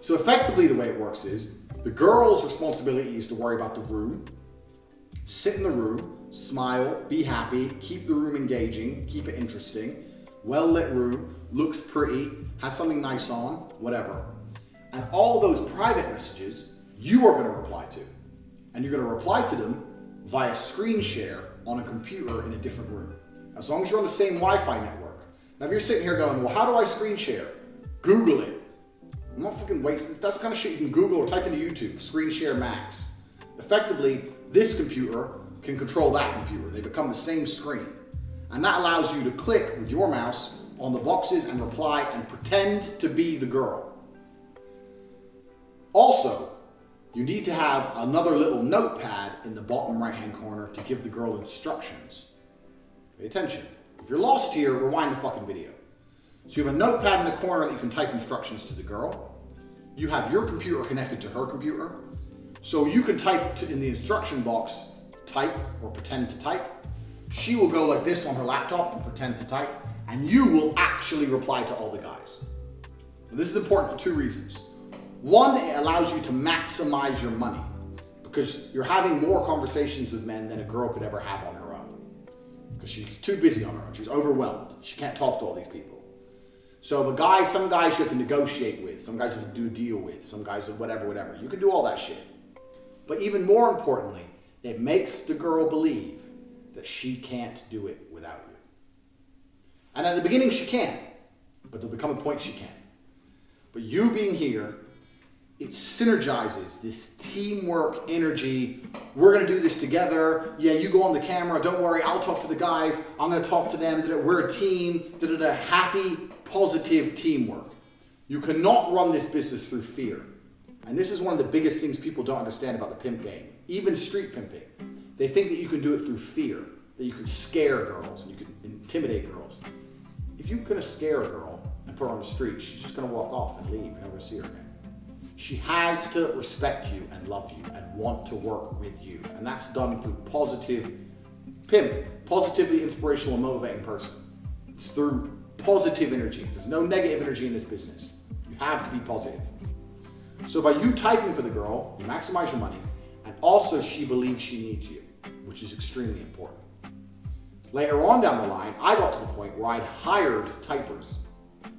So effectively the way it works is the girl's responsibility is to worry about the room, sit in the room, smile, be happy, keep the room engaging, keep it interesting, well lit room, looks pretty, has something nice on, whatever. And all those private messages you are going to reply to. And you're going to reply to them via screen share on a computer in a different room. As long as you're on the same Wi-Fi network. Now if you're sitting here going, well how do I screen share? Google it. I'm not fucking wasting, that's the kind of shit you can Google or type into YouTube, screen share max. Effectively, this computer can control that computer. They become the same screen. And that allows you to click with your mouse on the boxes and reply and pretend to be the girl. Also, you need to have another little notepad in the bottom right hand corner to give the girl instructions. Pay attention. If you're lost here, rewind the fucking video. So you have a notepad in the corner that you can type instructions to the girl. You have your computer connected to her computer. So you can type in the instruction box, type or pretend to type. She will go like this on her laptop and pretend to type, and you will actually reply to all the guys. This is important for two reasons. One, it allows you to maximize your money because you're having more conversations with men than a girl could ever have on her own because she's too busy on her own. She's overwhelmed. She can't talk to all these people. So the guy, some guys you have to negotiate with, some guys you have to do a deal with, some guys whatever, whatever. You can do all that shit. But even more importantly, it makes the girl believe that she can't do it without you. And at the beginning she can, but there'll become a point she can. But you being here it synergizes this teamwork energy. We're going to do this together. Yeah, you go on the camera. Don't worry. I'll talk to the guys. I'm going to talk to them. We're a team. A happy, positive teamwork. You cannot run this business through fear. And this is one of the biggest things people don't understand about the pimp game. Even street pimping. They think that you can do it through fear, that you can scare girls and you can intimidate girls. If you're to scare a girl and put her on the street, she's just going to walk off and leave and never see her again. She has to respect you and love you and want to work with you. And that's done through positive pimp, positively inspirational and motivating person. It's through positive energy. There's no negative energy in this business. You have to be positive. So by you typing for the girl, you maximize your money, and also she believes she needs you, which is extremely important. Later on down the line, I got to the point where I'd hired typers.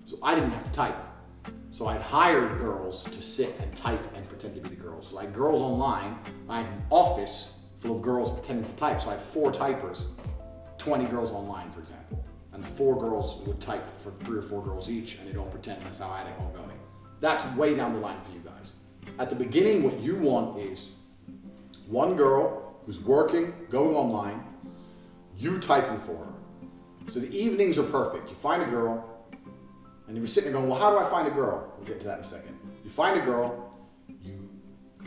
So I didn't have to type. So I'd hired girls to sit and type and pretend to be the girls. So like girls online, I had an office full of girls pretending to type. So I had four typers, 20 girls online, for example. Four girls would type for three or four girls each, and they'd all pretend that's how I had it all going. That's way down the line for you guys. At the beginning, what you want is one girl who's working, going online, you typing for her. So the evenings are perfect. You find a girl, and you're sitting there going, well, how do I find a girl? We'll get to that in a second. You find a girl, you,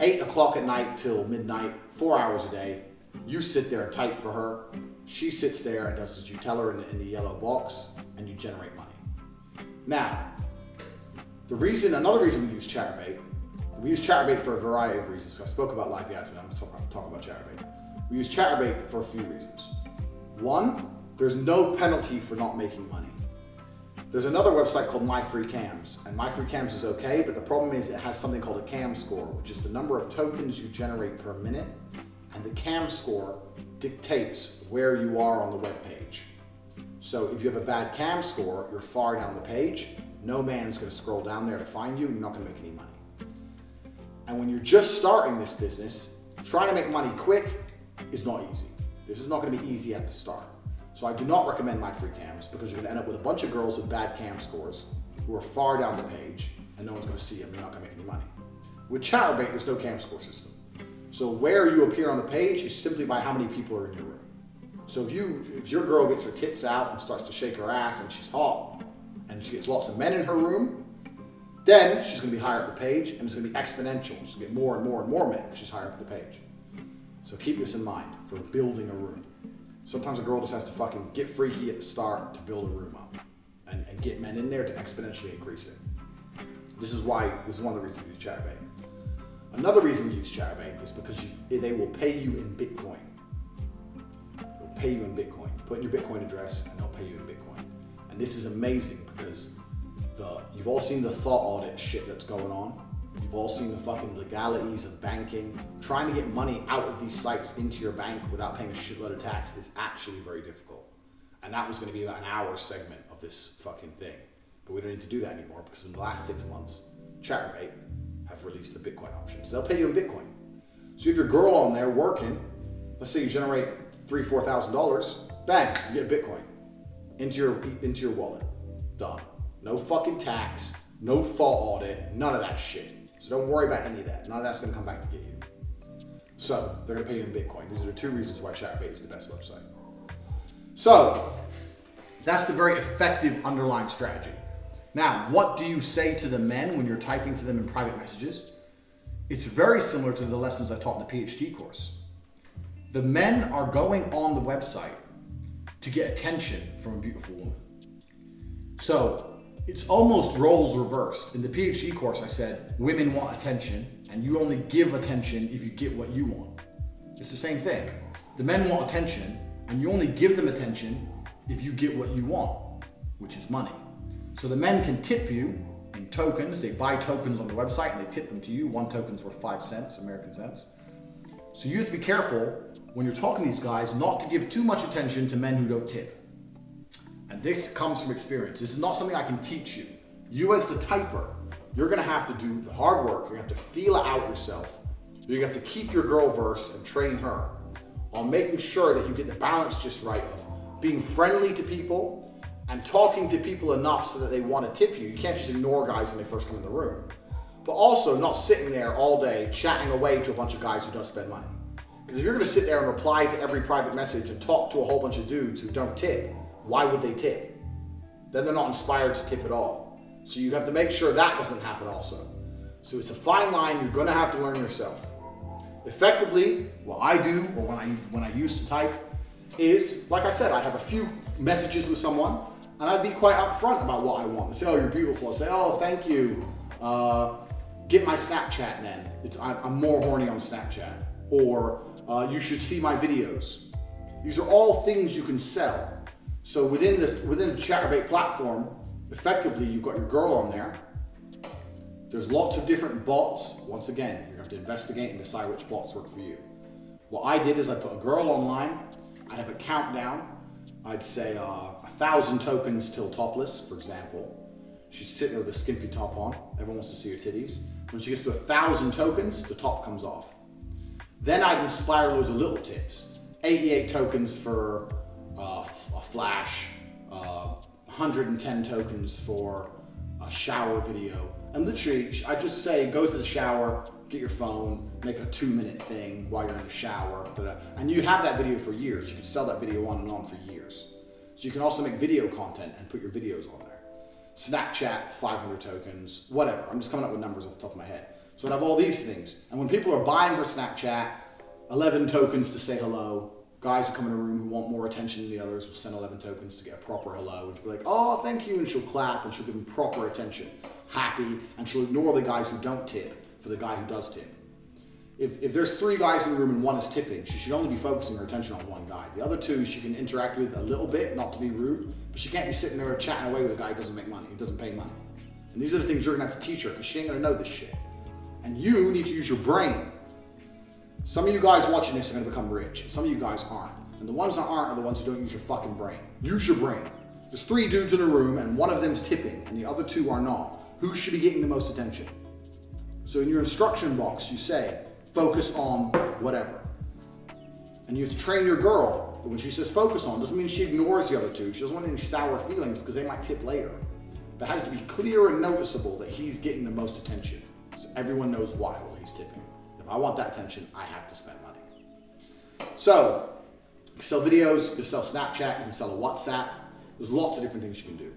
8 o'clock at night till midnight, four hours a day, you sit there and type for her. She sits there and does as you tell her in the, in the yellow box, and you generate money. Now, the reason, another reason we use Chaturbate, we use Chaturbate for a variety of reasons. I spoke about LiveJasmin, I'm to talk about Chaturbate. We use Chaturbate for a few reasons. One, there's no penalty for not making money. There's another website called MyFreeCams, and MyFreeCams is okay, but the problem is it has something called a cam score, which is the number of tokens you generate per minute, and the cam score dictates where you are on the web page. So if you have a bad cam score, you're far down the page, no man's gonna scroll down there to find you, you're not gonna make any money. And when you're just starting this business, trying to make money quick is not easy. This is not gonna be easy at the start. So I do not recommend MyFreeCams because you're gonna end up with a bunch of girls with bad cam scores who are far down the page and no one's gonna see them, you're not gonna make any money. With Chaturbate, there's no cam score system. So where you appear on the page is simply by how many people are in your room. So if you, if your girl gets her tits out and starts to shake her ass and she's hot, and she gets lots of men in her room, then she's gonna be higher up the page and it's gonna be exponential. She's gonna get more and more and more men because she's higher up the page. So keep this in mind for building a room. Sometimes a girl just has to fucking get freaky at the start to build a room up and, and get men in there to exponentially increase it. This is why, this is one of the reasons we use Chaturbate. Another reason we use Chaturbate is because you, they will pay you in Bitcoin. They'll pay you in Bitcoin. Put in your Bitcoin address and they'll pay you in Bitcoin. And this is amazing because the, you've all seen the thought audit shit that's going on. You've all seen the fucking legalities of banking. Trying to get money out of these sites into your bank without paying a shitload of tax is actually very difficult. And that was going to be about an hour segment of this fucking thing. But we don't need to do that anymore because in the last six months, Chaturbate have released the Bitcoin option. So they'll pay you in Bitcoin. So if your girl on there working, let's say you generate three, four thousand dollars, bang, you get Bitcoin into your into your wallet. Done. No fucking tax, no fault audit, none of that shit. So don't worry about any of that. None of that's gonna come back to get you. So they're gonna pay you in Bitcoin. These are the two reasons why Chaturbate is the best website. So that's the very effective underlying strategy. Now, what do you say to the men when you're typing to them in private messages? It's very similar to the lessons I taught in the PhD course. The men are going on the website to get attention from a beautiful woman. So it's almost roles reversed. In the PhD course, I said women want attention, and you only give attention if you get what you want. It's the same thing. The men want attention, and you only give them attention if you get what you want, which is money. So the men can tip you in tokens. They buy tokens on the website and they tip them to you. One token's worth five cents, American cents. So you have to be careful when you're talking to these guys not to give too much attention to men who don't tip. And this comes from experience. This is not something I can teach you. You as the typer, you're gonna have to do the hard work. You're gonna have to feel it out yourself. You're gonna have to keep your girl versed and train her on making sure that you get the balance just right of being friendly to people and talking to people enough so that they want to tip you. You can't just ignore guys when they first come in the room. But also not sitting there all day chatting away to a bunch of guys who don't spend money. Because if you're going to sit there and reply to every private message and talk to a whole bunch of dudes who don't tip, why would they tip? Then they're not inspired to tip at all. So you have to make sure that doesn't happen also. So it's a fine line you're going to have to learn yourself. Effectively, what I do, or when I, when I used to type, is, like I said, I have a few messages with someone, and I'd be quite upfront about what I want. They say, oh, you're beautiful. I say, oh, thank you. Uh, get my Snapchat then. I'm, I'm, more horny on Snapchat. Or uh, you should see my videos. These are all things you can sell. So within, this, within the Chaturbate platform, effectively, you've got your girl on there. There's lots of different bots. Once again, you have to investigate and decide which bots work for you. What I did is I put a girl online. I'd have a countdown I'd say uh, thousand tokens till topless, for example. She's sitting there with a skimpy top on. Everyone wants to see her titties. When she gets to a thousand tokens, the top comes off. Then I'd inspire loads of little tips. 88 tokens for uh, a flash, uh, 110 tokens for a shower video. And literally, I just say, go to the shower, get your phone, make a two minute thing while you're in the shower. And you'd have that video for years. You could sell that video on and on for years. So you can also make video content and put your videos on there. Snapchat, 500 tokens, whatever. I'm just coming up with numbers off the top of my head. So I'd have all these things. And when people are buying her Snapchat, 11 tokens to say hello. Guys who come in a room who want more attention than the others will send 11 tokens to get a proper hello. And she'll be like, oh, thank you. And she'll clap and she'll give them proper attention. Happy. And she'll ignore the guys who don't tip for the guy who does tip. If, if there's three guys in the room and one is tipping, she should only be focusing her attention on one guy. The other two she can interact with a little bit, not to be rude, but she can't be sitting there chatting away with a guy who doesn't make money, who doesn't pay money. And these are the things you're gonna have to teach her because she ain't gonna know this shit. And you need to use your brain. Some of you guys watching this are gonna become rich, and some of you guys aren't. And the ones that aren't are the ones who don't use your fucking brain. Use your brain. There's three dudes in a room and one of them's tipping and the other two are not. Who should be getting the most attention? So in your instruction box, you say, focus on whatever. And you have to train your girl that when she says focus on, doesn't mean she ignores the other two. She doesn't want any sour feelings because they might tip later. But it has to be clear and noticeable that he's getting the most attention. So everyone knows why while he's tipping. If I want that attention, I have to spend money. So, you can sell videos, you can sell Snapchat, you can sell a WhatsApp. There's lots of different things you can do.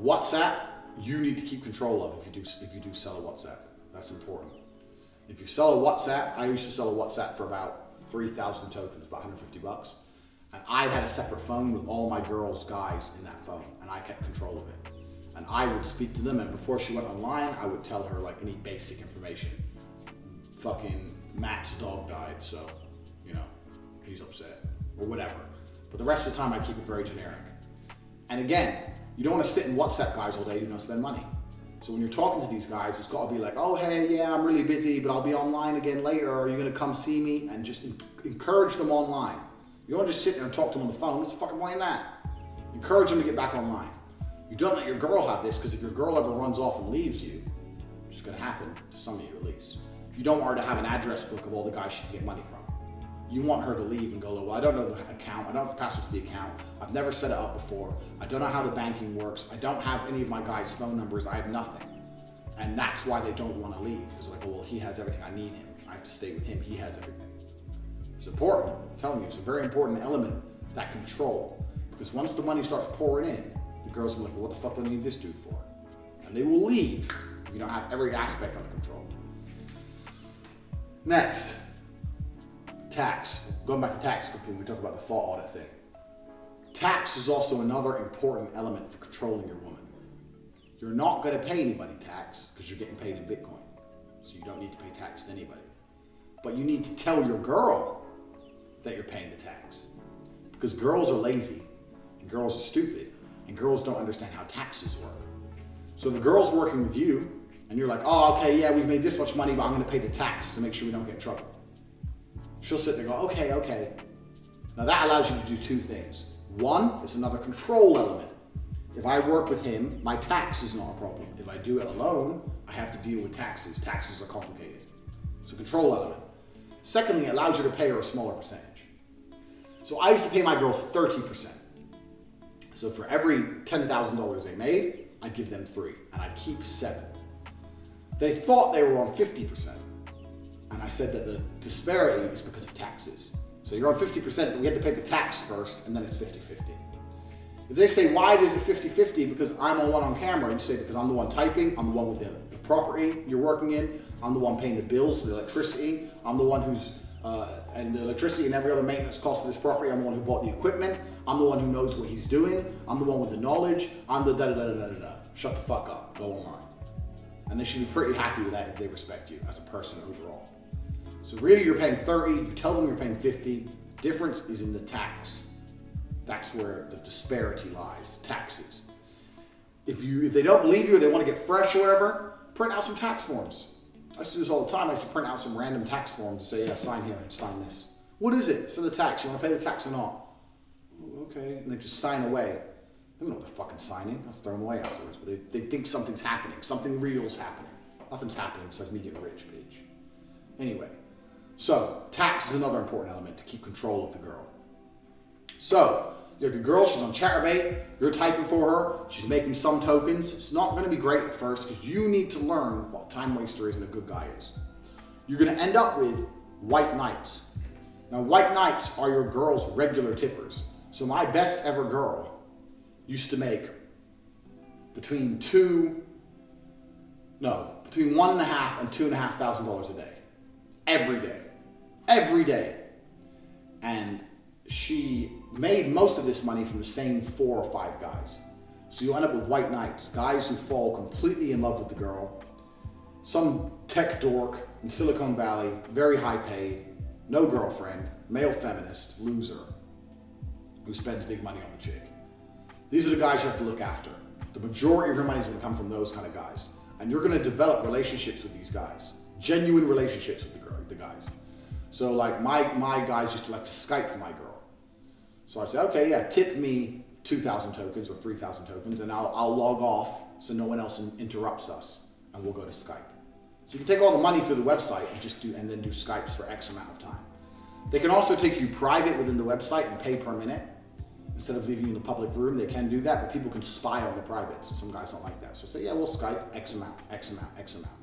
WhatsApp, you need to keep control of if you do if you do sell a WhatsApp. That's important. If you sell a WhatsApp, I used to sell a WhatsApp for about 3,000 tokens, about 150 bucks. And I had a separate phone with all my girls' guys in that phone, and I kept control of it. And I would speak to them, and before she went online, I would tell her like any basic information. Fucking Matt's dog died, so, you know, he's upset, or whatever. But the rest of the time, I keep it very generic. And again, you don't want to sit in WhatsApp guys all day who don't spend money. So when you're talking to these guys, it's got to be like, oh, hey, yeah, I'm really busy, but I'll be online again later. Are you going to come see me? And just encourage them online. You don't just sit there and talk to them on the phone. What's the fucking point in that? Encourage them to get back online. You don't let your girl have this because if your girl ever runs off and leaves you, which is going to happen to some of you at least, you don't want her to have an address book of all the guys she can get money from. You want her to leave and go, well, I don't know the account. I don't have the password to the account. I've never set it up before. I don't know how the banking works. I don't have any of my guys' phone numbers. I have nothing. And that's why they don't want to leave. Because like, oh, well, he has everything. I need him. I have to stay with him. He has everything. It's important. I'm telling you, it's a very important element, that control. Because once the money starts pouring in, the girls will be like, well, what the fuck do I need this dude for? And they will leave if you don't have every aspect under control. Next, tax. Going back to tax quickly, we talk about the fault audit thing. Tax is also another important element for controlling your woman. You're not going to pay anybody tax because you're getting paid in Bitcoin. So you don't need to pay tax to anybody. But you need to tell your girl that you're paying the tax. Because girls are lazy and girls are stupid and girls don't understand how taxes work. So the girl's working with you and you're like, oh, okay, yeah, we've made this much money, but I'm going to pay the tax to make sure we don't get in trouble. She'll sit there and go, okay, okay. Now that allows you to do two things. One, it's another control element. If I work with him, my tax is not a problem. If I do it alone, I have to deal with taxes. Taxes are complicated. It's a control element. Secondly, it allows you to pay her a smaller percentage. So I used to pay my girls 30%. So for every $10,000 they made, I'd give them three, and I'd keep seven. They thought they were on 50%. And I said that the disparity is because of taxes. So you're on 50%, but we had to pay the tax first, and then it's 50-50. If they say, why is it 50-50? Because I'm the one on camera, you say, because I'm the one typing, I'm the one with the, the property you're working in, I'm the one paying the bills, the electricity, I'm the one who's, uh, and the electricity and every other maintenance cost of this property, I'm the one who bought the equipment, I'm the one who knows what he's doing, I'm the one with the knowledge, I'm the da da da da da da. Shut the fuck up, go online. And they should be pretty happy with that if they respect you as a person overall. So really you're paying 30, you tell them you're paying 50, difference is in the tax. That's where the disparity lies, taxes. If, you, if they don't believe you or they want to get fresh or whatever, print out some tax forms. I used to do this all the time. I used to print out some random tax forms and say, yeah, sign here sign this. What is it? It's for the tax. You want to pay the tax or not? Oh, okay. And they just sign away. They don't know what they're fucking signing. Throw them away afterwards. But they, they think something's happening. Something real's happening. Nothing's happening besides me getting rich, bitch. Anyway, so tax is another important element to keep control of the girl. So you have your girl, she's on Chaturbate, you're typing for her, she's making some tokens. It's not gonna be great at first because you need to learn what time waster is and a good guy is. You're gonna end up with white knights. Now white knights are your girl's regular tippers. So my best ever girl used to make between two, no, between one and a half and two and a half thousand dollars a day. Every day every day. And she made most of this money from the same four or five guys. So you end up with white knights, guys who fall completely in love with the girl. Some tech dork in Silicon Valley, very high paid, no girlfriend, male feminist, loser, who spends big money on the chick. These are the guys you have to look after. The majority of your money is gonna come from those kind of guys. And you're gonna develop relationships with these guys, genuine relationships with the, girl, the guys. So like my, my guys used to like to Skype my girl. So I'd say, okay, yeah, tip me 2,000 tokens or 3,000 tokens and I'll, I'll log off so no one else interrupts us and we'll go to Skype. So you can take all the money through the website and just do, and then do Skypes for X amount of time. They can also take you private within the website and pay per minute. Instead of leaving you in the public room, they can do that, but people can spy on the privates. Some guys don't like that. So say, yeah, we'll Skype X amount, X amount, X amount.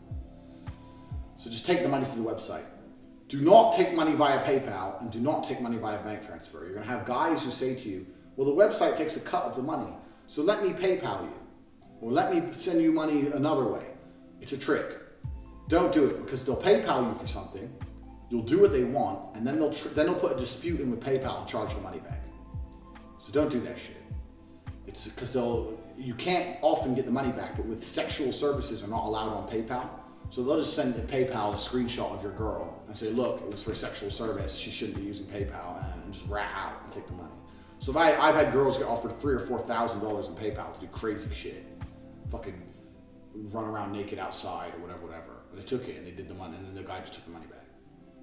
So just take the money through the website. Do not take money via PayPal and do not take money via bank transfer. You're going to have guys who say to you, well, the website takes a cut of the money, so let me PayPal you or let me send you money another way. It's a trick. Don't do it because they'll PayPal you for something, you'll do what they want, and then they'll, then they'll put a dispute in with PayPal and charge the money back. So don't do that shit. It's because they'll, you can't often get the money back, but with sexual services are not allowed on PayPal, so they'll just send PayPal a screenshot of your girl and say, look, it was for sexual service. She shouldn't be using PayPal and just rat out and take the money. So if I, I've had girls get offered three or four thousand dollars in PayPal to do crazy shit, fucking run around naked outside or whatever, whatever. They took it and they did the money, and then the guy just took the money back.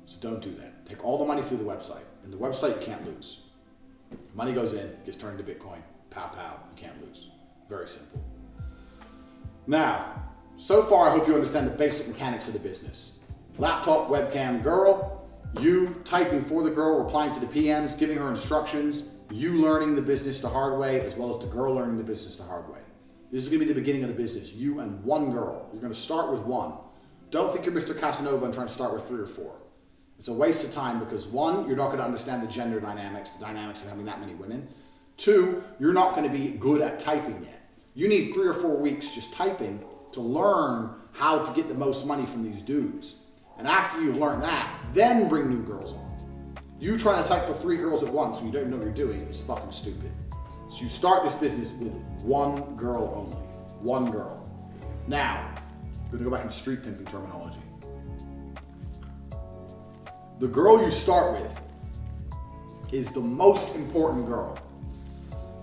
So don't do that. Take all the money through the website, and the website you can't lose. Money goes in, gets turned into Bitcoin. Pow pow, you can't lose. Very simple. Now, so far, I hope you understand the basic mechanics of the business. Laptop, webcam, girl, you typing for the girl, replying to the PMs, giving her instructions, you learning the business the hard way, as well as the girl learning the business the hard way. This is gonna be the beginning of the business, you and one girl. You're gonna start with one. Don't think you're Mr. Casanova and trying to start with three or four. It's a waste of time because one, you're not gonna understand the gender dynamics, the dynamics of having that many women. Two, you're not gonna be good at typing yet. You need three or four weeks just typing to learn how to get the most money from these dudes. And after you've learned that, then bring new girls on. You trying to type for three girls at once when you don't know what you're doing is fucking stupid. So you start this business with one girl only. One girl. Now, we're gonna go back into street pimping terminology. The girl you start with is the most important girl.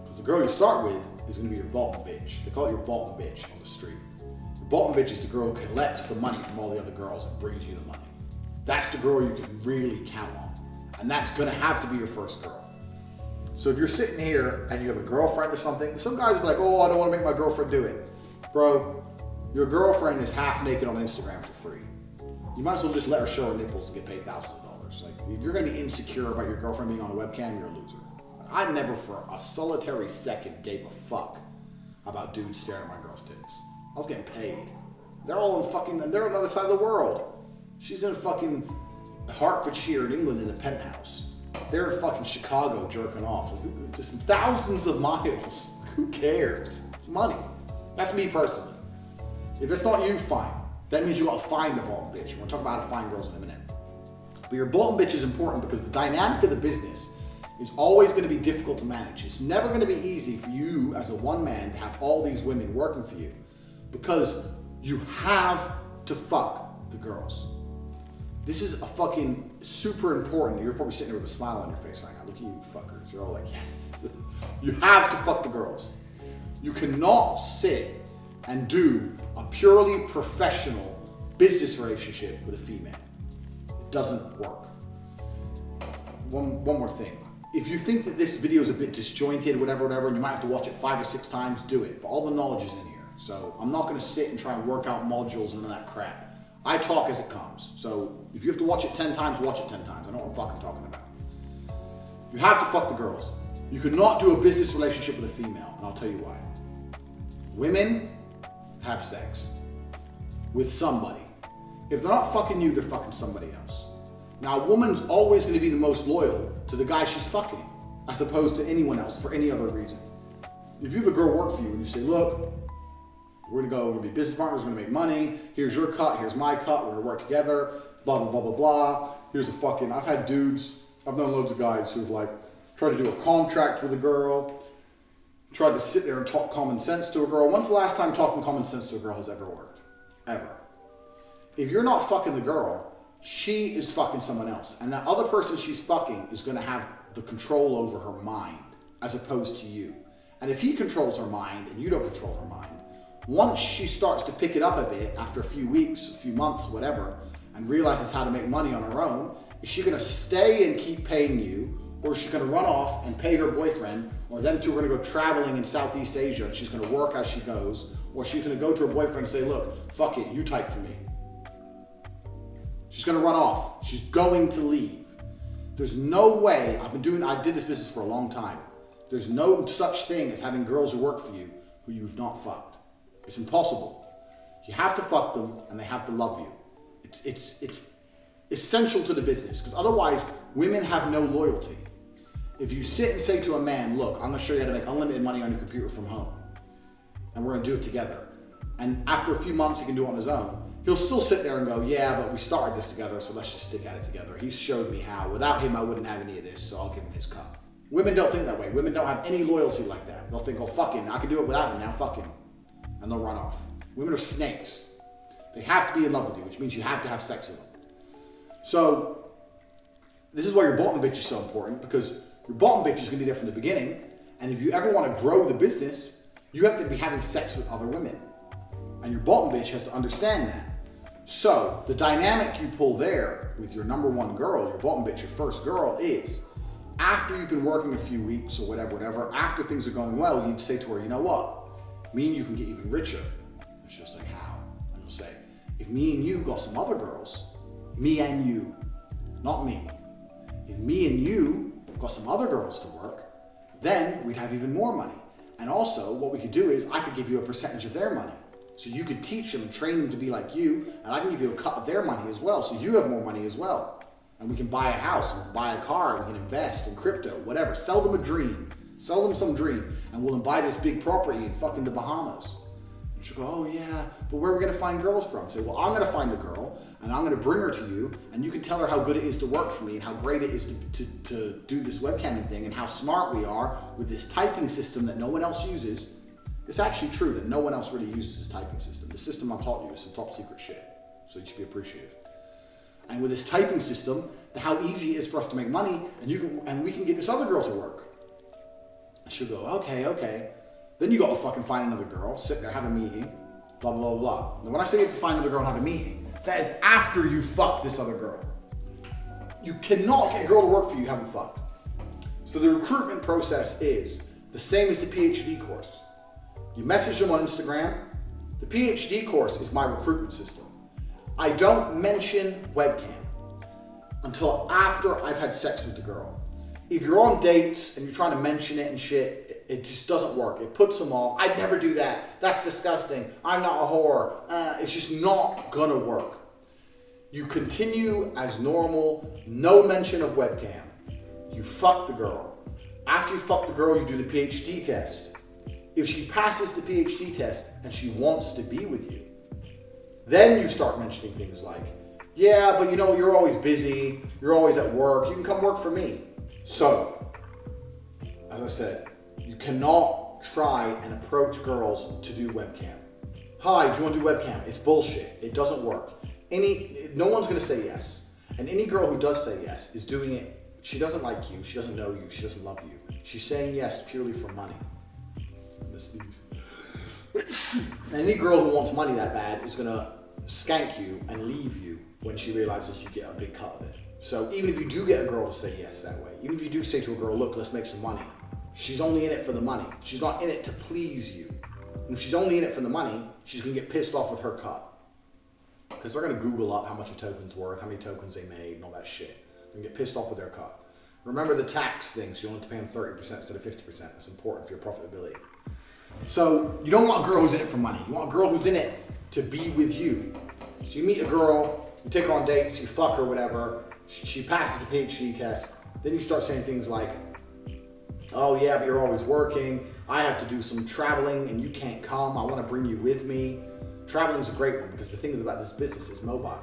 Because the girl you start with is gonna be your bottom bitch. They call it your bottom bitch on the street. Bottom bitch is the girl who collects the money from all the other girls and brings you the money. That's the girl you can really count on. And that's gonna have to be your first girl. So if you're sitting here and you have a girlfriend or something, some guys will be like, oh, I don't wanna make my girlfriend do it. Bro, your girlfriend is half naked on Instagram for free. You might as well just let her show her nipples and get paid thousands of dollars. Like, if you're gonna be insecure about your girlfriend being on a webcam, you're a loser. I never for a solitary second gave a fuck about dudes staring at my girl's tits. I was getting paid. They're all in fucking, they're on the other side of the world. She's in fucking Hertfordshire in England in a penthouse. They're in fucking Chicago jerking off. Just thousands of miles. Who cares? It's money. That's me personally. If it's not you, fine. That means you gotta find a bottom bitch. We're gonna talk about how to find girls in a minute. But your bottom bitch is important because the dynamic of the business is always gonna be difficult to manage. It's never gonna be easy for you as a one man to have all these women working for you because you have to fuck the girls. This is a fucking super important. You're probably sitting there with a smile on your face right now. Look at you fuckers. You're all like, yes. you have to fuck the girls. You cannot sit and do a purely professional business relationship with a female. It doesn't work. One, one more thing. If you think that this video is a bit disjointed, whatever, whatever, and you might have to watch it five or six times, do it. But all the knowledge is in here. So I'm not gonna sit and try and work out modules and all that crap. I talk as it comes. So if you have to watch it 10 times, watch it 10 times. I know what I'm fucking talking about. You have to fuck the girls. You cannot do a business relationship with a female, and I'll tell you why. Women have sex with somebody. If they're not fucking you, they're fucking somebody else. Now, a woman's always going to be the most loyal to the guy she's fucking, as opposed to anyone else for any other reason. If you have a girl work for you and you say, look, we're gonna go, we're gonna be business partners, we're gonna make money, here's your cut, here's my cut, we're gonna work together, blah, blah, blah, blah, blah. Here's a fucking, I've had dudes, I've known loads of guys who've like tried to do a contract with a girl, tried to sit there and talk common sense to a girl. When's the last time talking common sense to a girl has ever worked? Ever. If you're not fucking the girl, she is fucking someone else. And that other person she's fucking is gonna have the control over her mind as opposed to you. And if he controls her mind and you don't control her mind, once she starts to pick it up a bit after a few weeks, a few months, whatever, and realizes how to make money on her own, is she gonna stay and keep paying you, or is she gonna run off and pay her boyfriend, or them two are gonna go traveling in Southeast Asia and she's gonna work as she goes, or she's gonna go to her boyfriend and say, look, fuck it, you type for me. She's gonna run off. She's going to leave. There's no way, I've been doing, I did this business for a long time. There's no such thing as having girls who work for you who you've not fucked. It's impossible. You have to fuck them and they have to love you. It's, it's, it's essential to the business because otherwise women have no loyalty. If you sit and say to a man, look, I'm gonna show you how to make unlimited money on your computer from home and we're gonna do it together. And after a few months he can do it on his own. He'll still sit there and go, yeah, but we started this together, so let's just stick at it together. He showed me how. Without him, I wouldn't have any of this, so I'll give him his cup. Women don't think that way. Women don't have any loyalty like that. They'll think, oh, fuck him. I can do it without him now, fuck him. And they'll run off. Women are snakes. They have to be in love with you, which means you have to have sex with them. So, this is why your bottom bitch is so important, because your bottom bitch is going to be there from the beginning. And if you ever want to grow the business, you have to be having sex with other women. And your bottom bitch has to understand that. So the dynamic you pull there with your number one girl, your bottom bitch, your first girl, is after you've been working a few weeks or whatever, whatever, after things are going well, you'd say to her, you know what? Me and you can get even richer. And she'll say, how? And you'll say, if me and you got some other girls, me and you, not me. If me and you got some other girls to work, then we'd have even more money. And also, what we could do is I could give you a percentage of their money. So you could teach them and train them to be like you, and I can give you a cut of their money as well, so you have more money as well. And we can buy a house, and buy a car, and we can invest in crypto, whatever. Sell them a dream. Sell them some dream, and we'll buy this big property in fucking the Bahamas. And she'll go, oh yeah, but where are we gonna find girls from? Say, well, I'm gonna find the girl, and I'm gonna bring her to you, and you can tell her how good it is to work for me, and how great it is to, to, to do this webcamming thing, and how smart we are with this typing system that no one else uses. It's actually true that no one else really uses this typing system. The system I've taught you is some top secret shit, so you should be appreciative. And with this typing system, how easy it is for us to make money, and you can, and we can get this other girl to work. She'll go, okay, okay. Then you got to fucking find another girl, sit there, have a meeting, blah, blah, blah, blah. Now, when I say you have to find another girl and have a meeting, that is after you fuck this other girl. You cannot get a girl to work for you you haven't fucked. So the recruitment process is the same as the PhD course. You message them on Instagram. The PhD course is my recruitment system. I don't mention webcam until after I've had sex with the girl. If you're on dates and you're trying to mention it and shit, it, just doesn't work. It puts them off. I'd never do that. That's disgusting. I'm not a whore. Uh, it's just not gonna work. You continue as normal, no mention of webcam. You fuck the girl. After you fuck the girl, you do the PhD test. If she passes the PhD test and she wants to be with you, then you start mentioning things like, yeah, but you know, you're always busy, you're always at work, you can come work for me. So, as I said, you cannot try and approach girls to do webcam. Hi, do you want to do webcam? It's bullshit. It doesn't work. Any, no one's gonna say yes. And any girl who does say yes is doing it, she doesn't like you, she doesn't know you, she doesn't love you. She's saying yes purely for money. Any girl who wants money that bad is gonna skank you and leave you when she realizes you get a big cut of it. So even if you do get a girl to say yes that way, even if you do say to a girl, look, let's make some money, she's only in it for the money. She's not in it to please you. And if she's only in it for the money, she's gonna get pissed off with her cut. Because they're gonna Google up how much a token's worth, how many tokens they made, and all that shit. They're gonna get pissed off with their cut. Remember the tax thing, so you only have to pay them 30% instead of 50%. It's important for your profitability. So you don't want a girl who's in it for money. You want a girl who's in it to be with you. So you meet a girl, you take her on dates, you fuck her, whatever. She, passes the PhD test. Then you start saying things like, oh yeah, but you're always working. I have to do some traveling and you can't come. I want to bring you with me. Traveling is a great one because the thing is about this business is mobile.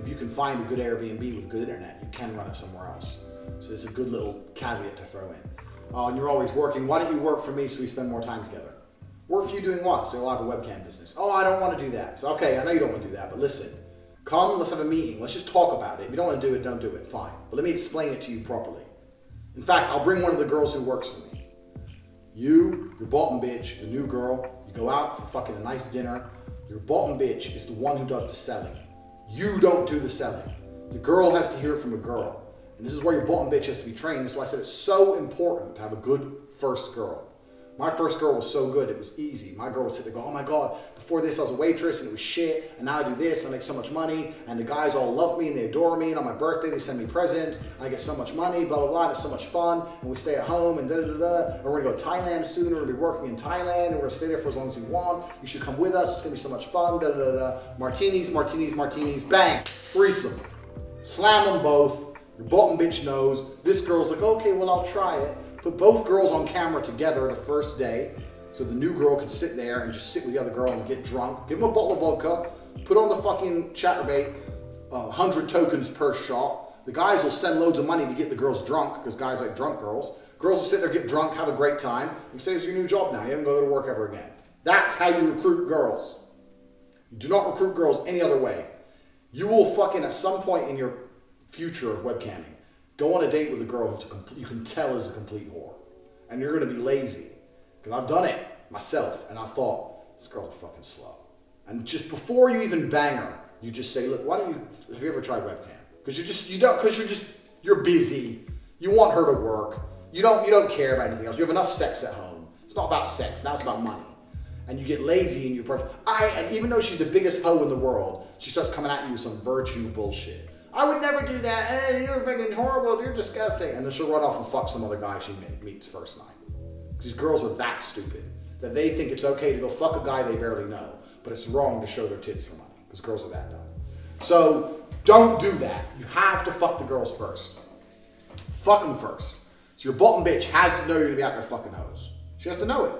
If you can find a good Airbnb with good internet, you can run it somewhere else. So it's a good little caveat to throw in. Oh, and you're always working. Why don't you work for me so we spend more time together? Work for you doing what? So I'll have a webcam business. Oh, I don't want to do that. So, okay, I know you don't want to do that, but listen, come, let's have a meeting. Let's just talk about it. If you don't want to do it, don't do it. Fine. But let me explain it to you properly. In fact, I'll bring one of the girls who works for me. You, your bottom bitch, the new girl, you go out for fucking a nice dinner. Your bottom bitch is the one who does the selling. You don't do the selling. The girl has to hear from a girl. And this is why your bottom bitch has to be trained. That's why I said it's so important to have a good first girl. My first girl was so good, it was easy. My girl would sit there go, oh my God, before this I was a waitress and it was shit, and now I do this and I make so much money, and the guys all love me and they adore me, and on my birthday they send me presents, and I get so much money, blah, blah, blah, and it's so much fun, and we stay at home, and da da da da, and we're gonna go to Thailand soon, we're gonna be working in Thailand, and we're gonna stay there for as long as we want, you should come with us, it's gonna be so much fun, da da da da, martinis, martinis, martinis, bang, threesome. Slam them both, your bottom bitch knows, this girl's like, okay, well I'll try it, Put both girls on camera together the first day. So the new girl can sit there and just sit with the other girl and get drunk. Give them a bottle of vodka. Put on the fucking Chaturbate, uh, 100 tokens per shot. The guys will send loads of money to get the girls drunk because guys like drunk girls. Girls will sit there, get drunk, have a great time. You say it's your new job now. You haven't go to work ever again. That's how you recruit girls. You do not recruit girls any other way. You will fucking at some point in your future of webcamming Go on a date with a girl who's a you can tell is a complete whore. And you're going to be lazy. Because I've done it myself. And I thought, this girl's fucking slut. And just before you even bang her, you just say, look, why don't you, have you ever tried webcam? Because you just, you don't, because you're just, you're busy. You want her to work. You don't, you don't care about anything else. You have enough sex at home. It's not about sex. Now it's about money. And you get lazy in your approach. I, and even though she's the biggest hoe in the world, she starts coming at you with some virtue bullshit. I would never do that. Hey, you're fucking horrible. You're disgusting. And then she'll run off and fuck some other guy she meets first night. These girls are that stupid that they think it's okay to go fuck a guy they barely know, but it's wrong to show their tits for money because girls are that dumb. So don't do that. You have to fuck the girls first. Fuck them first. So your bottom bitch has to know you're gonna be out there fucking hoes. She has to know it.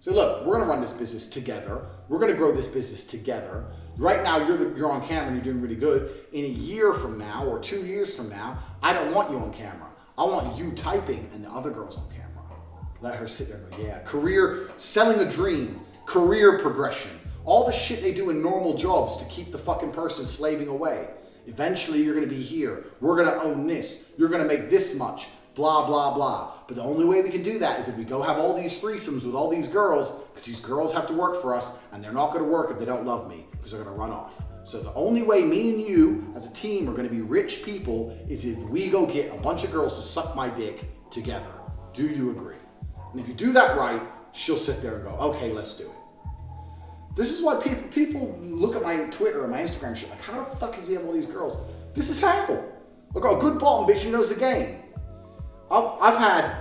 So look, we're gonna run this business together. We're gonna grow this business together. Right now, you're the, you're on camera and you're doing really good. In a year from now or two years from now, I don't want you on camera. I want you typing and the other girls on camera. Let her sit there and go, yeah. Career, selling a dream, career progression, all the shit they do in normal jobs to keep the fucking person slaving away. Eventually, you're gonna be here. We're gonna own this. You're gonna make this much. Blah, blah, blah. But the only way we can do that is if we go have all these threesomes with all these girls, because these girls have to work for us, and they're not gonna work if they don't love me, because they're gonna run off. So the only way me and you, as a team, are gonna be rich people is if we go get a bunch of girls to suck my dick together. Do you agree? And if you do that right, she'll sit there and go, okay, let's do it. This is why people people look at my Twitter and my Instagram shit like, how the fuck is he have all these girls? This is how. Look, a good bottom bitch who knows the game. I've, I've had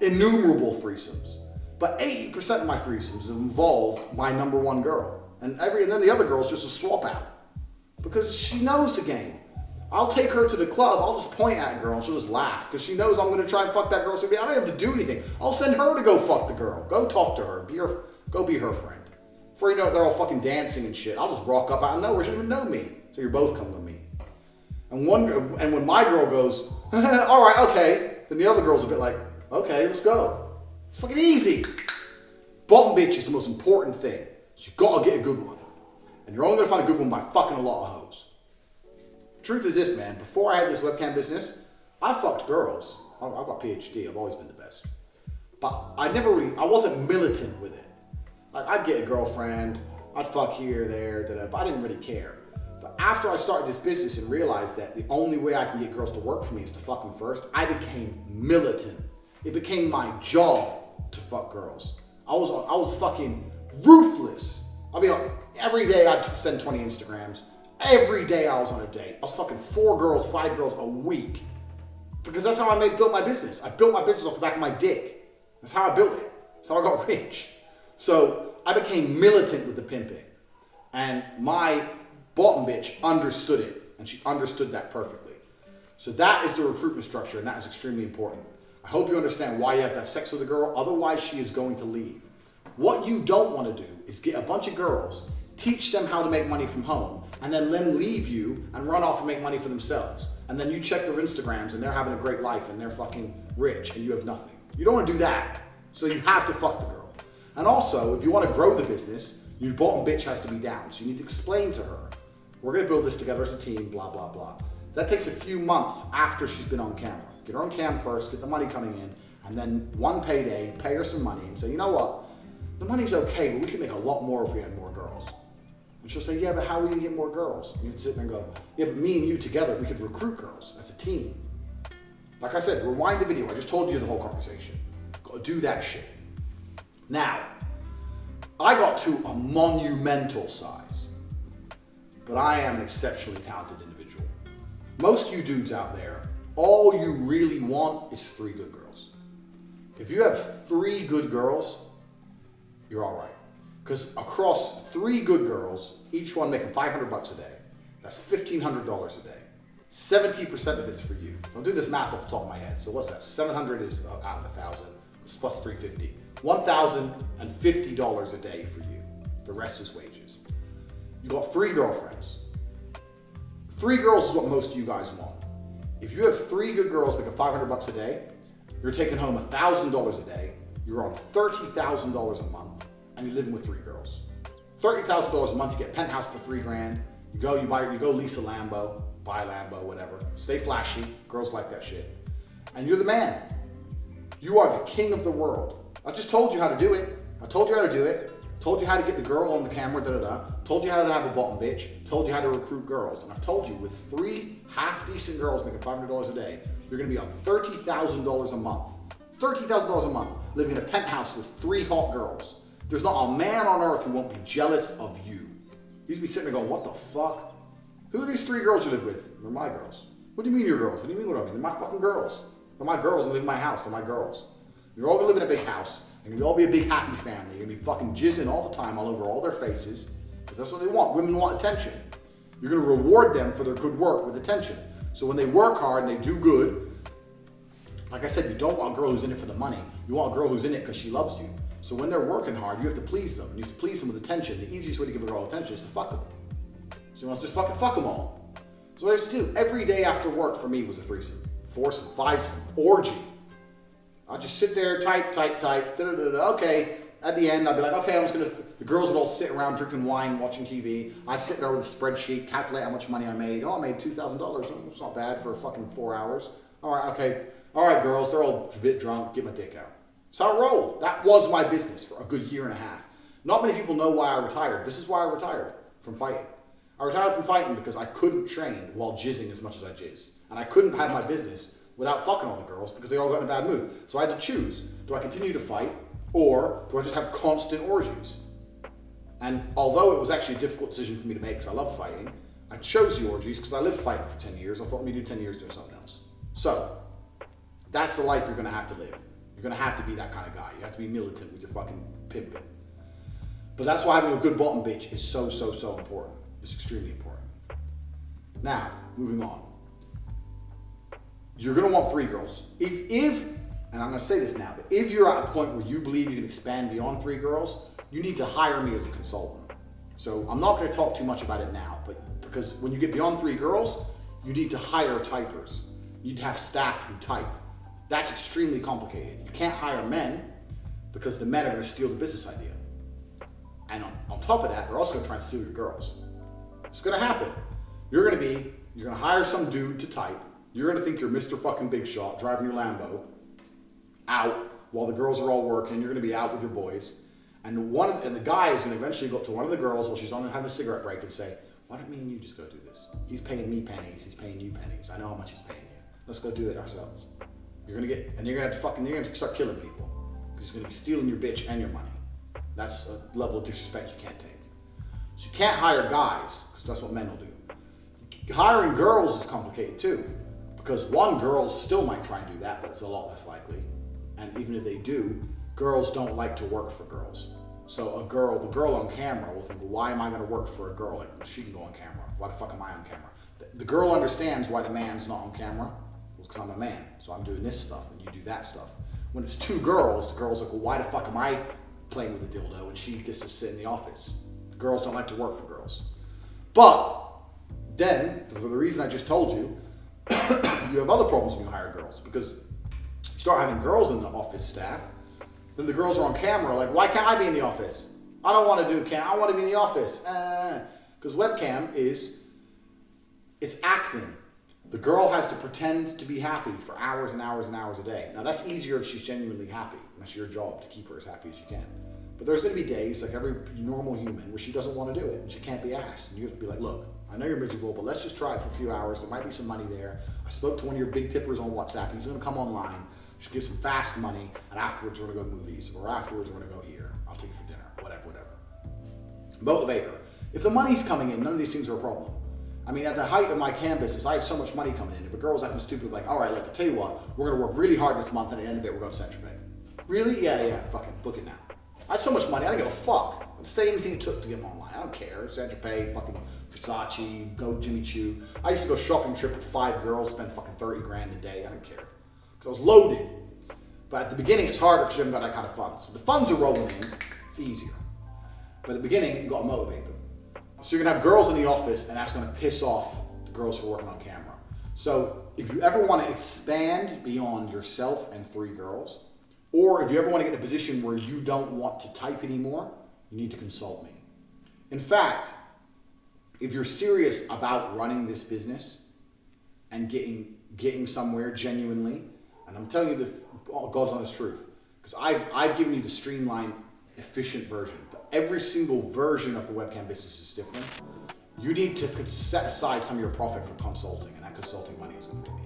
innumerable threesomes, but 80% of my threesomes involved my number one girl. And every and then the other girl's just a swap out. Because she knows the game. I'll take her to the club, I'll just point at a girl and she'll just laugh because she knows I'm gonna try and fuck that girl. So I don't have to do anything. I'll send her to go fuck the girl. Go talk to her. Be her go be her friend. Before you know it, they're all fucking dancing and shit. I'll just rock up out of nowhere. She doesn't even know me. So you're both coming with me. And one, and when my girl goes, all right, okay, then the other girl's a bit like, okay, let's go. It's fucking easy. Bottom bitch is the most important thing. So you gotta get a good one. And you're only gonna find a good one by fucking a lot of hoes. Truth is this, man. Before I had this webcam business, I fucked girls. I've got PhD. I've always been the best. But I never really, I wasn't militant with it. Like I'd get a girlfriend, I'd fuck here, there, da, da, but I didn't really care. But after I started this business and realized that the only way I can get girls to work for me is to fuck them first, I became militant. It became my job to fuck girls. I was I was fucking ruthless. I mean, every day I'd send 20 Instagrams. Every day I was on a date. I was fucking four girls, five girls a week. Because that's how I made, built my business. I built my business off the back of my dick. That's how I built it. That's how I got rich. So I became militant with the pimping. And my bottom bitch understood it. And she understood that perfectly. So that is the recruitment structure, and that is extremely important. I hope you understand why you have to have sex with a girl, otherwise she is going to leave. What you don't want to do is get a bunch of girls, teach them how to make money from home, and then let them leave you and run off and make money for themselves. And then you check their Instagrams and they're having a great life and they're fucking rich and you have nothing. You don't want to do that. So you have to fuck the girl. And also, if you want to grow the business, your bottom bitch has to be down. So you need to explain to her, we're going to build this together as a team, blah, blah, blah. That takes a few months after she's been on camera. Get her on cam first, get the money coming in, and then one payday, pay her some money and say, you know what? The money's okay, but we could make a lot more if we had more girls. And she'll say, yeah, but how are we gonna get more girls? And you'd sit there and go, yeah, but me and you together, we could recruit girls. That's a team. Like I said, rewind the video. I just told you the whole conversation. Go do that shit. Now, I got to a monumental size, but I am an exceptionally talented individual. Most you dudes out there, all you really want is three good girls. If you have three good girls, you're all right. Because across three good girls, each one making 500 bucks a day, that's $1,500 a day. 70% of it's for you. I'll do this math off the top of my head. So what's that? 700 is uh, out of 1,000, plus 350. $1,050 a day for you. The rest is wages. You got three girlfriends. Three girls is what most of you guys want. If you have three good girls making 500 bucks a day, you're taking home $1,000 a day, you're on $30,000 a month, and you're living with three girls. $30,000 a month, you get penthouse for three grand. You go, you buy, you go lease a Lambo, buy a Lambo, whatever. Stay flashy. Girls like that shit. And you're the man. You are the king of the world. I just told you how to do it. I told you how to do it. Told you how to get the girl on the camera, da da da. Told you how to have a bottom bitch, told you how to recruit girls, and I've told you with three half decent girls making $500 a day, you're gonna be on $30,000 a month. $30,000 a month, living in a penthouse with three hot girls. There's not a man on earth who won't be jealous of you. You'd be sitting there going, what the fuck? Who are these three girls you live with? They're my girls. What do you mean you're girls? What do you mean what I mean? They're my fucking girls. They're my girls and live in my house. They're my girls. You're all gonna live in a big house. You're gonna all be a big happy family. You're gonna be fucking jizzing all the time all over all their faces. Because that's what they want. Women want attention. You're gonna reward them for their good work with attention. So when they work hard and they do good, like I said, you don't want a girl who's in it for the money. You want a girl who's in it because she loves you. So when they're working hard, you have to please them. And you have to please them with attention. The easiest way to give a girl attention is to fuck them. So you to just fucking fuck them all. So what I used to do every day after work for me was a threesome, foursome, fivesome, orgy. I'd just sit there, type, type, type, da, da, da, okay. At the end, I'd be like, okay, I'm just gonna, the girls would all sit around drinking wine, watching TV. I'd sit there with a spreadsheet, calculate how much money I made. Oh, I made $2,000. Oh, it's not bad for a fucking four hours. All right, okay. All right, girls, they're all a bit drunk. Get my dick out. So I rolled. That was my business for a good year and a half. Not many people know why I retired. This is why I retired from fighting. I retired from fighting because I couldn't train while jizzing as much as I jizzed. And I couldn't have my business without fucking all the girls because they all got in a bad mood. So I had to choose. Do I continue to fight or do I just have constant orgies? And although it was actually a difficult decision for me to make because I love fighting, I chose the orgies because I lived fighting for 10 years. I thought, let me do 10 years doing something else. So that's the life you're going to have to live. You're to have to be that kind of guy. You have to be militant with your fucking pimping. But that's why having a good bottom bitch is so, so, so important. It's extremely important. Now, moving on. You're to want three girls. If, if, and I'm to say this now, but if you're at a point where you believe you can expand beyond three girls, you need to hire me as a consultant. So I'm not to talk too much about it now, but because when you get beyond three girls, you need to hire typers. You need to have staff who type. That's extremely complicated. You can't hire men because the men are going to steal the business idea. And on, on top of that, they're also going to try and steal your girls. It's going to happen. You're going to be, you're going to hire some dude to type. You're going to think you're Mr. fucking Big Shot driving your Lambo out while the girls are all working. You're going to be out with your boys. And one and the guy is going to eventually go up to one of the girls while she's on having a cigarette break and say, why don't me and you just go do this? He's paying me pennies. He's paying you pennies. I know how much he's paying you. Let's go do it ourselves. You're gonna get, and you're gonna have to fucking, you're gonna start killing people. Because he's gonna be stealing your bitch and your money. That's a level of disrespect you can't take. So you can't hire guys, because that's what men will do. Hiring girls is complicated too. Because one, girls still might try and do that, but it's a lot less likely. And even if they do, girls don't like to work for girls. So a girl, the girl on camera will think, why am I gonna work for a girl? Like, she can go on camera. Why the fuck am I on camera? The girl understands why the man's not on camera because I'm a man. So I'm doing this stuff and you do that stuff. When it's two girls, the girl's like, well, why the fuck am I playing with a dildo? And she gets to sit in the office. Girls don't like to work for girls. But then, for the reason I just told you, you have other problems when you hire girls because you start having girls in the office staff, then the girls are on camera like, why can't I be in the office? I don't want to do cam. I want to be in the office. Because uh, webcam is, it's acting. The girl has to pretend to be happy for hours and hours and hours a day. Now that's easier if she's genuinely happy. That's your job to keep her as happy as you can. But there's going to be days, like every normal human, where she doesn't want to do it and she can't be asked. And you have to be like, look, I know you're miserable, but let's just try it for a few hours. There might be some money there. I spoke to one of your big tippers on WhatsApp. He's going to come online. Just give some fast money, and afterwards we're going to go to movies, or afterwards we're going to go here. I'll take you for dinner, whatever, whatever. Motivate her. If the money's coming in, none of these things are a problem. I mean, at the height of my cam I had so much money coming in. If a girl's acting stupid, like, all right, look, I tell you what, we're gonna work really hard this month, and at the end of it, we're going to Central Bay. Really? Yeah, yeah, fucking book it now. I had so much money, I didn't give a fuck. I'd say anything it took to get them online. I don't care. Central Bay, fucking Versace, go Jimmy Choo. I used to go shopping trip with five girls, spend fucking 30 grand a day. I don't care. Because I was loaded. But at the beginning, it's harder because you haven't got that kind of funds. So the funds are rolling in, it's easier. But at the beginning, you got to motivate them. So you're gonna have girls in the office and that's gonna piss off the girls who are working on camera. So if you ever wanna expand beyond yourself and three girls, or if you ever wanna get in a position where you don't want to type anymore, you need to consult me. In fact, if you're serious about running this business and getting, getting somewhere genuinely, and I'm telling you the God's honest truth, because I've, I've given you the streamlined, efficient version, every single version of the webcam business is different. You need to set aside some of your profit for consulting, and that consulting money is going to be.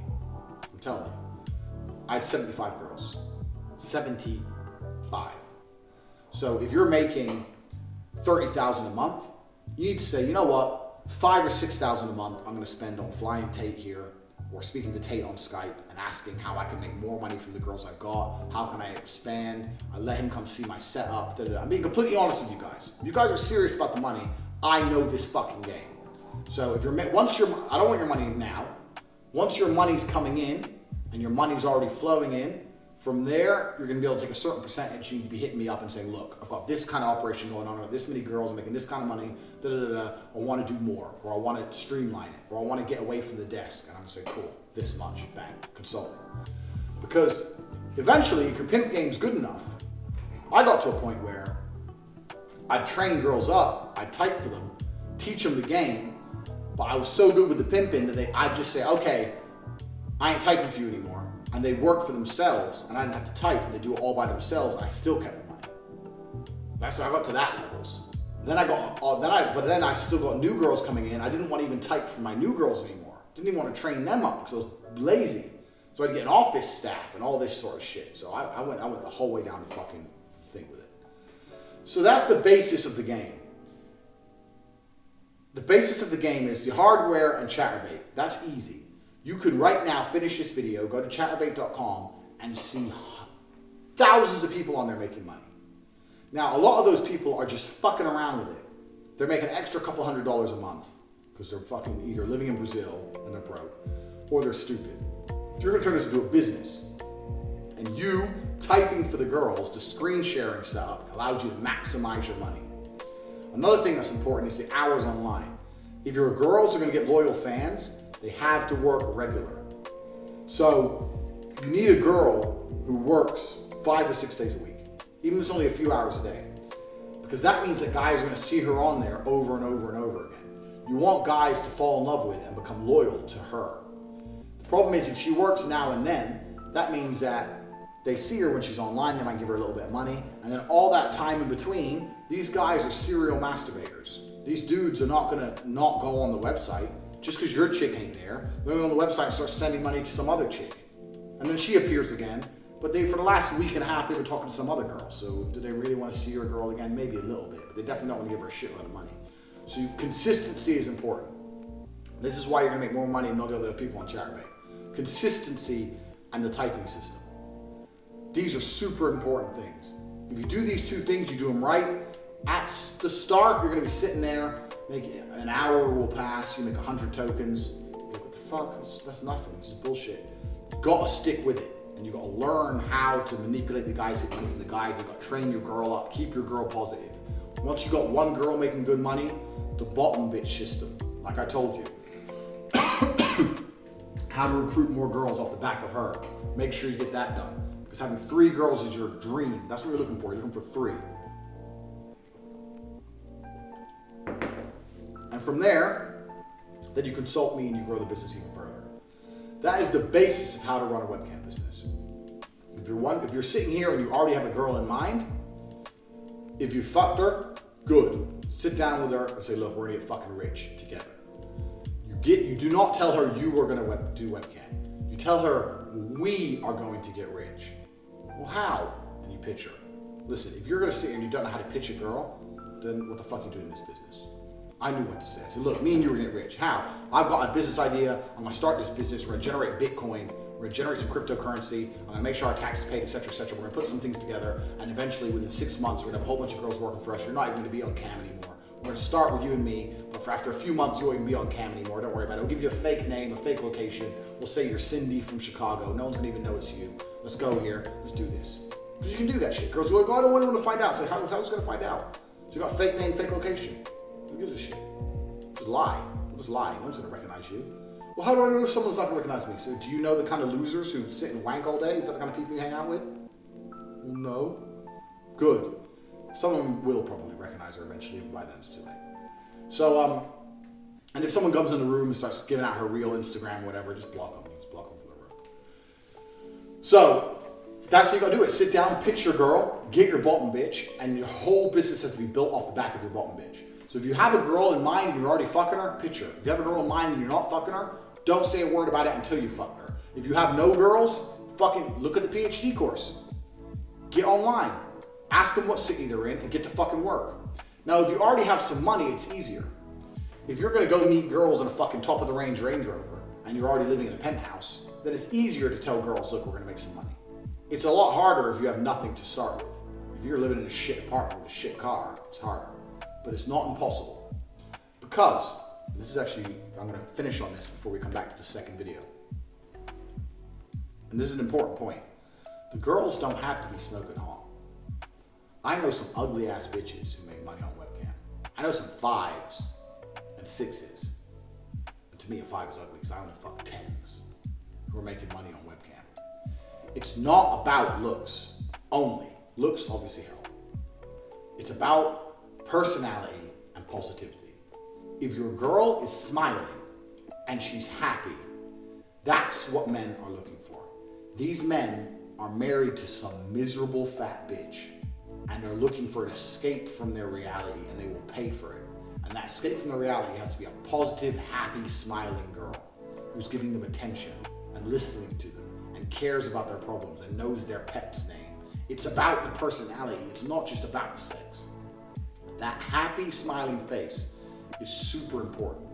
I'm telling you. I had 75 girls. 75. So if you're making 30,000 a month, you need to say, you know what, five or 6,000 a month I'm gonna spend on flying Tate here or speaking to Tate on Skype and asking how I can make more money from the girls I've got, how can I expand, I let him come see my setup, da, da, da. I'm being completely honest with you guys. If you guys are serious about the money, I know this fucking game. So if you're, once you're, I don't want your money now. Once your money's coming in and your money's already flowing in, from there, you're gonna be able to take a certain percentage. and you'd be hitting me up and saying, look, I've got this kind of operation going on, or this many girls, making this kind of money, da da da da. I wanna do more, or I wanna streamline it, or I wanna get away from the desk. And I'm gonna say, cool, this much, bang, consult. Because eventually, if your pimp game's good enough, I got to a point where I'd train girls up, I'd type for them, teach them the game, but I was so good with the pimping that they, I'd just say, okay, I ain't typing for you anymore and they work for themselves and I didn't have to type and they do it all by themselves, I still kept the money. That's how I got to that levels. Then I got, uh, then I, but then I still got new girls coming in. I didn't want to even type for my new girls anymore. Didn't even want to train them up because I was lazy. So I had to get an office staff and all this sort of shit. So I, I went, I went the whole way down the fucking thing with it. So that's the basis of the game. The basis of the game is the hardware and Chaturbate. That's easy. You could right now finish this video, go to chaturbate.com and see thousands of people on there making money. Now, a lot of those people are just fucking around with it. They're making an extra couple hundred dollars a month because they're fucking either living in Brazil and they're broke or they're stupid. You're gonna turn this into a business and you typing for the girls, the screen sharing setup allows you to maximize your money. Another thing that's important is the hours online. If your girls are gonna get loyal fans, they have to work regular. So you need a girl who works five or six days a week, even if it's only a few hours a day. Because that means that guys are gonna see her on there over and over and over again. You want guys to fall in love with and become loyal to her. The problem is if she works now and then, that means that they see her when she's online, they might give her a little bit of money, and then all that time in between, these guys are serial masturbators. These dudes are not gonna not go on the website just because your chick ain't there, they're on the website and start sending money to some other chick. And then she appears again, but they for the last week and a half they've been talking to some other girl. So do they really want to see your girl again? Maybe a little bit, but they definitely don't want to give her a shitload of money. So consistency is important. This is why you're gonna make more money than all the other people on Chaturbate. Consistency and the typing system. These are super important things. If you do these two things, you do them right, at the start, you're gonna be sitting there, make an hour will pass, you make 100 tokens. Like, what the fuck, that's, that's nothing, this is bullshit. Gotta stick with it. And you gotta learn how to manipulate the guys that money from the guys. You gotta train your girl up, keep your girl positive. Once you got one girl making good money, the bottom bitch system, like I told you. how to recruit more girls off the back of her. Make sure you get that done. Because having three girls is your dream. That's what you're looking for. You're looking for three. And from there, then you consult me and you grow the business even further. That is the basis of how to run a webcam business. If you're one, if you're sitting here and you already have a girl in mind, if you fucked her, good. Sit down with her and say, look, we're gonna get fucking rich together. You get, you do not tell her you are gonna web, do webcam. You tell her we are going to get rich. Well, how? And you pitch her. Listen, if you're gonna sit here and you don't know how to pitch a girl, then what the fuck are you doing in this business? I knew what to say. I said, look, me and you are gonna get rich. How? I've got a business idea. I'm gonna start this business. We're gonna generate Bitcoin. We're gonna generate some cryptocurrency. I'm gonna make sure our taxes paid, etc., etc. We're gonna put some things together, and eventually, within six months, we're gonna have a whole bunch of girls working for us. You're not even gonna be on cam anymore. We're gonna start with you and me, but for after a few months, you won't even be on cam anymore. Don't worry about it. We'll give you a fake name, a fake location. We'll say you're Cindy from Chicago. No one's gonna even know it's you. Let's go here. Let's do this. Because you can do that shit. Girls are like, oh, I don't want anyone to find out. So how, how's gonna find out? So you got fake name, fake location. Who gives a shit? Just lie. Just lie. No one's gonna recognize you. Well, how do I know if someone's not gonna recognize me? So do you know the kind of losers who sit and wank all day? Is that the kind of people you hang out with? Well, no. Good. Someone will probably recognize her eventually, by then it's too late. So, um, and if someone comes in the room and starts giving out her real Instagram, whatever, just block them. Just block them from the room. So, That's what you gotta do it. Sit down, pitch your girl, get your bottom bitch, and your whole business has to be built off the back of your bottom bitch. So if you have a girl in mind and you're already fucking her, pitch her. If you have a girl in mind and you're not fucking her, don't say a word about it until you fuck her. If you have no girls, fucking look at the PhD course. Get online. Ask them what city they're in and get to fucking work. Now, if you already have some money, it's easier. If you're gonna go meet girls in a fucking top of the range Range Rover and you're already living in a penthouse, then it's easier to tell girls, look, we're gonna make some money. It's a lot harder if you have nothing to start with. If you're living in a shit apartment with a shit car, it's harder. But it's not impossible. Because, this is actually, I'm gonna finish on this before we come back to the second video. And this is an important point. The girls don't have to be smoking hot. I know some ugly ass bitches who make money on webcam. I know some fives and sixes. And to me, a five is ugly because I only fuck tens who are making money on webcam. It's not about looks only. Looks obviously help. It's about personality and positivity. If your girl is smiling and she's happy, that's what men are looking for. These men are married to some miserable fat bitch and they're looking for an escape from their reality and they will pay for it. And that escape from the reality has to be a positive, happy, smiling girl who's giving them attention and listening to them and cares about their problems and knows their pet's name. It's about the personality. It's not just about the sex. That happy, smiling face is super important.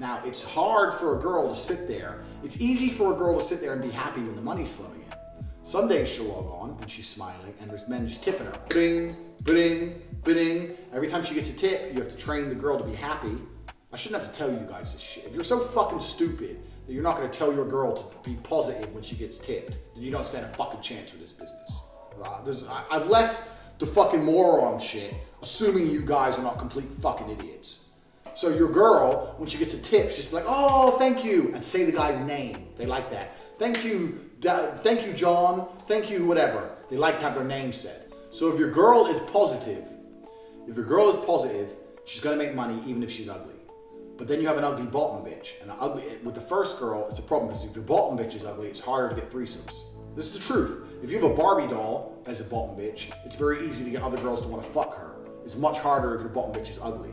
Now, it's hard for a girl to sit there. It's easy for a girl to sit there and be happy when the money's flowing in. Some days she'll log on and she's smiling and there's men just tipping her. Bing, bing, bing. Every time she gets a tip, you have to train the girl to be happy. I shouldn't have to tell you guys this shit. If you're so fucking stupid that you're not gonna tell your girl to be positive when she gets tipped, then you don't stand a fucking chance with this business. Uh, I, I've left the fucking moron shit, assuming you guys are not complete fucking idiots. So your girl, when she gets a tip, she's like, oh, thank you, and say the guy's name. They like that. Thank you, thank you, John, thank you, whatever. They like to have their name said. So if your girl is positive, if your girl is positive, she's gonna make money even if she's ugly. But then you have an ugly bottom bitch. And an ugly, with the first girl, it's a problem because if your bottom bitch is ugly, it's harder to get threesomes. This is the truth. If you have a Barbie doll as a bottom bitch, it's very easy to get other girls to want to fuck her. It's much harder if your bottom bitch is ugly.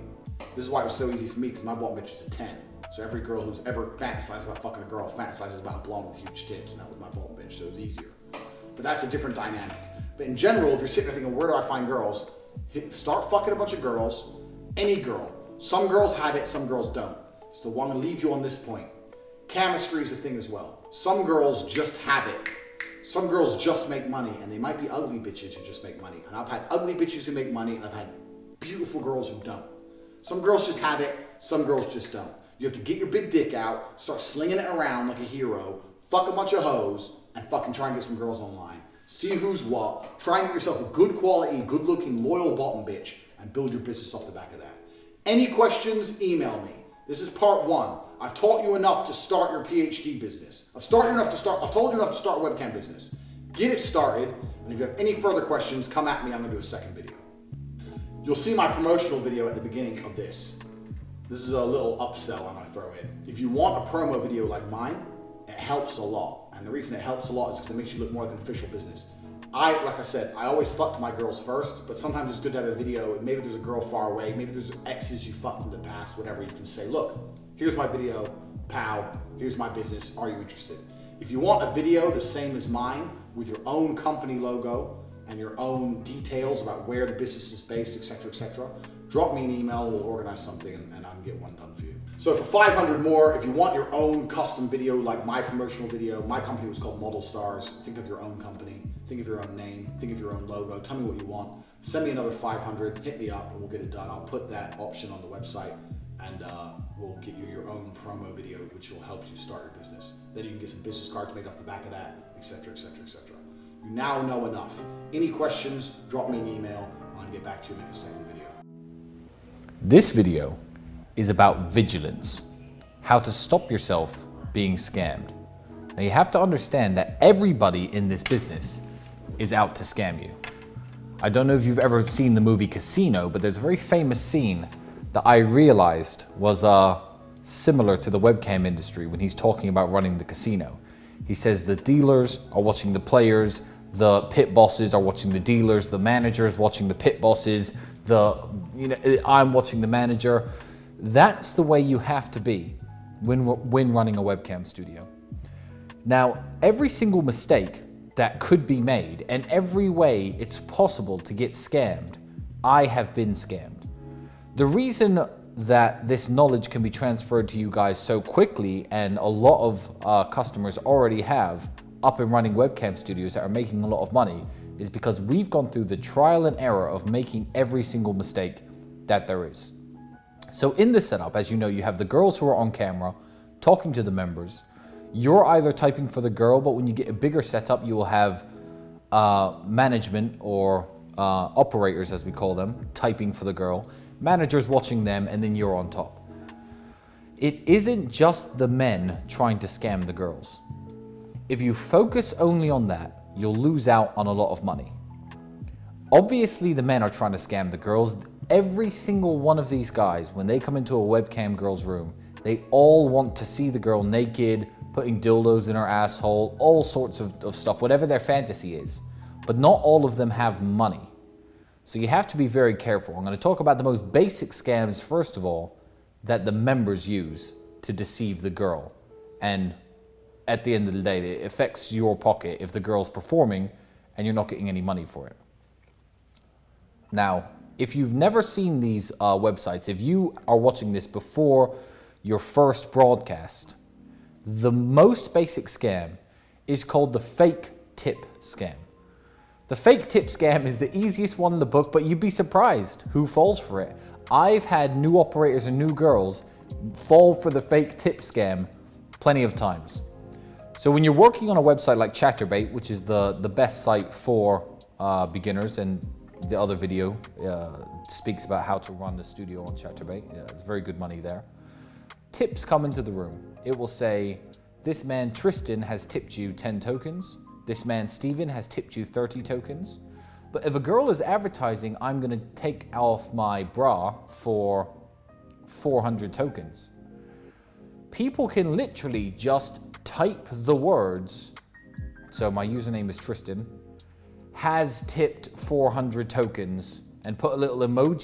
This is why it was so easy for me because my bottom bitch is a 10. So every girl who's ever fantasized about fucking a girl fantasizes about a blonde with huge tits, and that was my bottom bitch, so it was easier. But that's a different dynamic. But in general, if you're sitting there thinking, where do I find girls? Start fucking a bunch of girls, any girl. Some girls have it, some girls don't. So I want to leave you on this point. Chemistry is a thing as well. Some girls just have it. Some girls just make money, and they might be ugly bitches who just make money. And I've had ugly bitches who make money, and I've had beautiful girls who don't. Some girls just have it, some girls just don't. You have to get your big dick out, start slinging it around like a hero, fuck a bunch of hoes, and fucking try and get some girls online. See who's what. Try and get yourself a good quality, good looking, loyal bottom bitch, and build your business off the back of that. Any questions, email me. This is part one. I've taught you enough to start your PhD business. I've started enough to start, I've told you enough to start a webcam business. Get it started, and if you have any further questions, come at me, I'm gonna do a second video. You'll see my promotional video at the beginning of this. This is a little upsell I'm gonna throw in. If you want a promo video like mine, it helps a lot. And the reason it helps a lot is because it makes you look more like an official business. I, like I said, I always fucked my girls first, but sometimes it's good to have a video. Maybe there's a girl far away, maybe there's exes you fucked in the past, whatever. You can say, look, here's my video, pow, here's my business, are you interested? If you want a video the same as mine with your own company logo and your own details about where the business is based, etc., etc., drop me an email, we'll organize something and, and I can get one done for you. So for 500 more, if you want your own custom video like my promotional video, my company was called Model Stars. Think of your own company, think of your own name, think of your own logo, tell me what you want. Send me another 500, hit me up and we'll get it done. I'll put that option on the website and uh, we'll get you your own promo video which will help you start your business. Then you can get some business cards made off the back of that, etc., etc., etc. You now know enough. Any questions, drop me an email. I'll get back to you in a second video. This video is about vigilance, how to stop yourself being scammed. Now you have to understand that everybody in this business is out to scam you. I don't know if you've ever seen the movie Casino, but there's a very famous scene that I realized was uh, similar to the webcam industry when he's talking about running the casino. He says the dealers are watching the players, the pit bosses are watching the dealers, the managers watching the pit bosses, the you know I'm watching the manager. That's the way you have to be when when running a webcam studio. Now, every single mistake that could be made and every way it's possible to get scammed, I have been scammed. The reason that this knowledge can be transferred to you guys so quickly and a lot of uh, customers already have up and running webcam studios that are making a lot of money is because we've gone through the trial and error of making every single mistake that there is. So in this setup, as you know, you have the girls who are on camera talking to the members. You're either typing for the girl, but when you get a bigger setup, you will have uh, management or uh, operators, as we call them, typing for the girl, managers watching them, and then you're on top. It isn't just the men trying to scam the girls. If you focus only on that, you'll lose out on a lot of money. Obviously, the men are trying to scam the girls. Every single one of these guys, when they come into a webcam girl's room, they all want to see the girl naked, putting dildos in her asshole, all sorts of, of stuff, whatever their fantasy is. But not all of them have money. So you have to be very careful. I'm going to talk about the most basic scams, first of all, that the members use to deceive the girl. And at the end of the day, it affects your pocket if the girl's performing and you're not getting any money for it. Now, if you've never seen these uh, websites, if you are watching this before your first broadcast, the most basic scam is called the fake tip scam. The fake tip scam is the easiest one in the book, but you'd be surprised who falls for it. I've had new operators and new girls fall for the fake tip scam plenty of times. So when you're working on a website like Chaturbate, which is the, the best site for uh, beginners, and the other video uh, speaks about how to run the studio on Chaturbate, Yeah, it's very good money there. Tips come into the room. It will say, this man Tristan has tipped you 10 tokens. This man Steven has tipped you 30 tokens. But if a girl is advertising, I'm gonna take off my bra for 400 tokens. People can literally just type the words, so my username is Tristan, has tipped 400 tokens and put a little emoji